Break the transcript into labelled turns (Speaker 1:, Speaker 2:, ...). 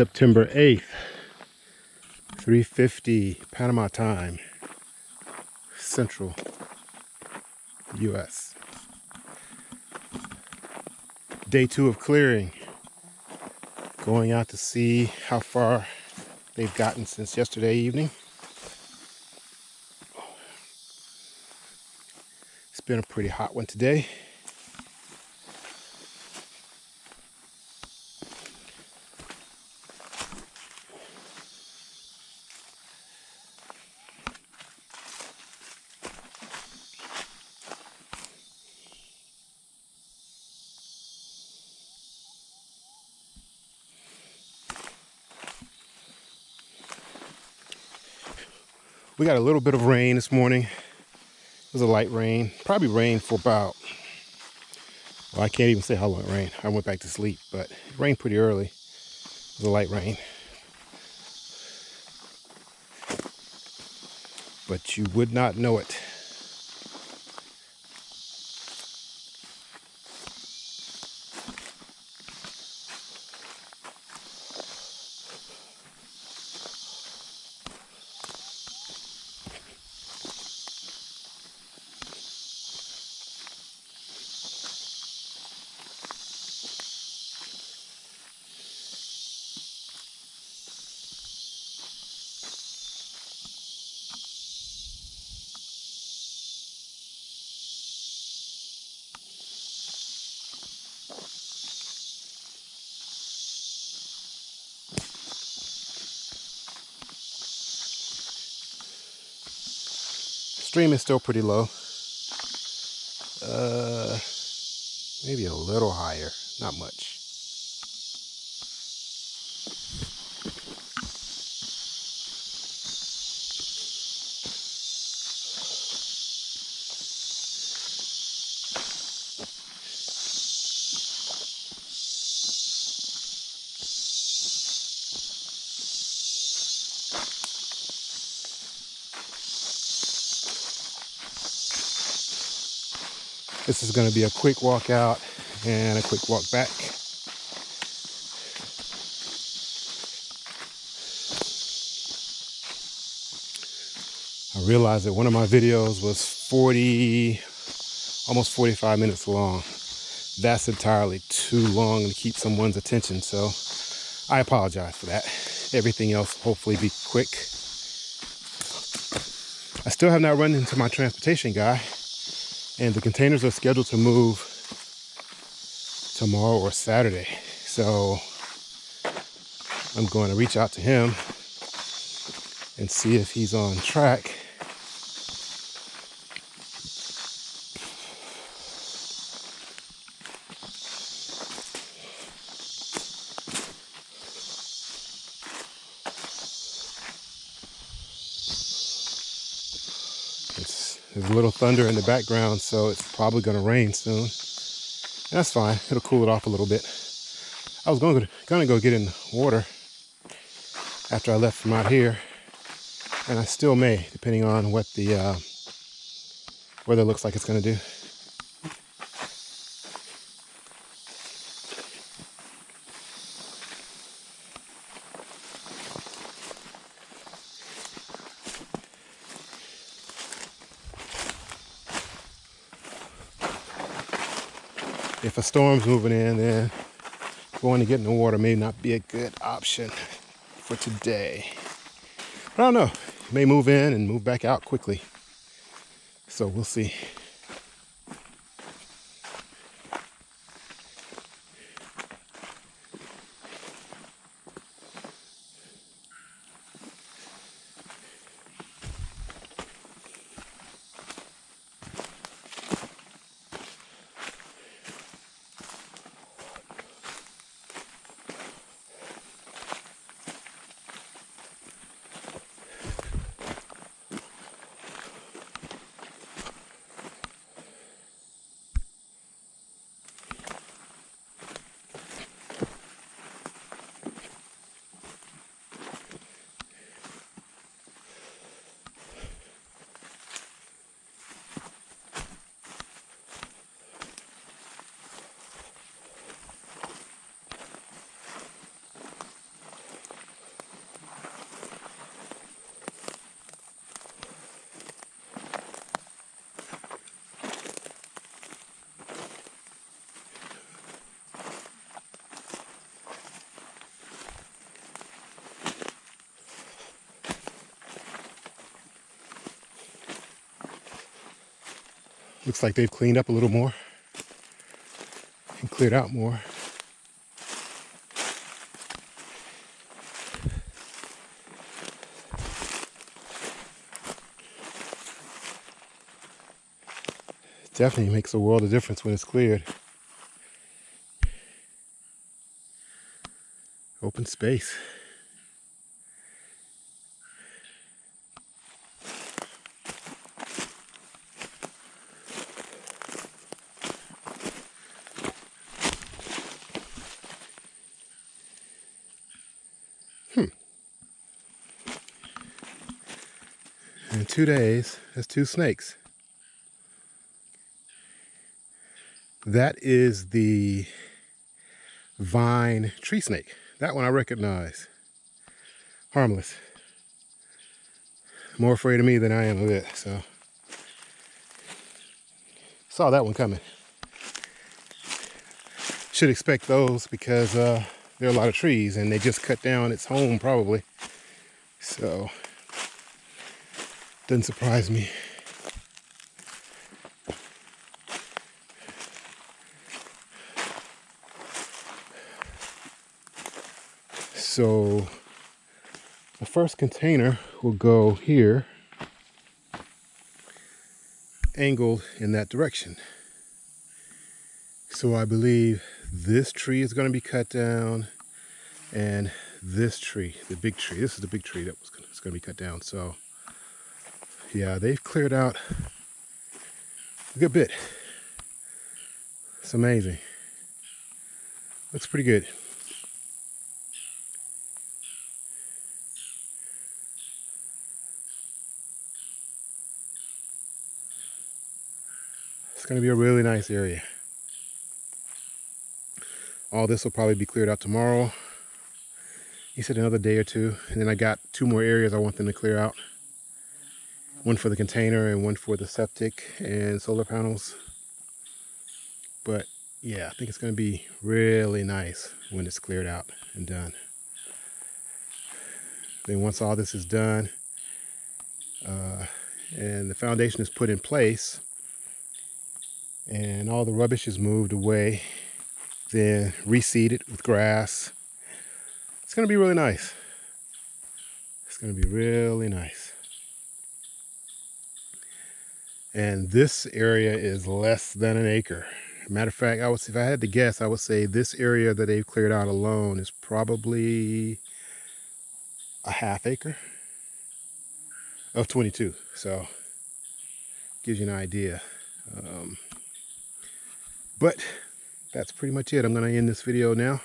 Speaker 1: September 8th, 3.50 Panama time, Central U.S. Day two of clearing. Going out to see how far they've gotten since yesterday evening. It's been a pretty hot one today. We got a little bit of rain this morning. It was a light rain. Probably rained for about, well, I can't even say how long it rained. I went back to sleep, but it rained pretty early. It was a light rain. But you would not know it. Stream is still pretty low. Uh, maybe a little higher, not much. This is going to be a quick walk out and a quick walk back. I realized that one of my videos was 40, almost 45 minutes long. That's entirely too long to keep someone's attention. So I apologize for that. Everything else hopefully be quick. I still have not run into my transportation guy and the containers are scheduled to move tomorrow or Saturday. So I'm going to reach out to him and see if he's on track There's a little thunder in the background, so it's probably going to rain soon. And that's fine. It'll cool it off a little bit. I was going to, going to go get in the water after I left from out here. And I still may, depending on what the uh, weather looks like it's going to do. If a storm's moving in, then going to get in the water may not be a good option for today. But I don't know. It may move in and move back out quickly. So we'll see. Looks like they've cleaned up a little more and cleared out more. definitely makes a world of difference when it's cleared. Open space. In two days, that's two snakes. That is the vine tree snake. That one I recognize. Harmless. More afraid of me than I am of it, so. Saw that one coming. Should expect those because uh, there are a lot of trees and they just cut down its home probably. So, doesn't surprise me. So the first container will go here, angled in that direction. So I believe this tree is going to be cut down and this tree, the big tree, this is the big tree that was going to, be cut down. So yeah, they've cleared out a good bit. It's amazing. Looks pretty good. It's going to be a really nice area. All this will probably be cleared out tomorrow. He said another day or two. And then I got two more areas I want them to clear out. One for the container and one for the septic and solar panels. But yeah, I think it's going to be really nice when it's cleared out and done. Then once all this is done uh, and the foundation is put in place, and all the rubbish is moved away then reseeded with grass it's going to be really nice it's going to be really nice and this area is less than an acre matter of fact i would if i had to guess i would say this area that they've cleared out alone is probably a half acre of 22 so gives you an idea um, but that's pretty much it. I'm going to end this video now.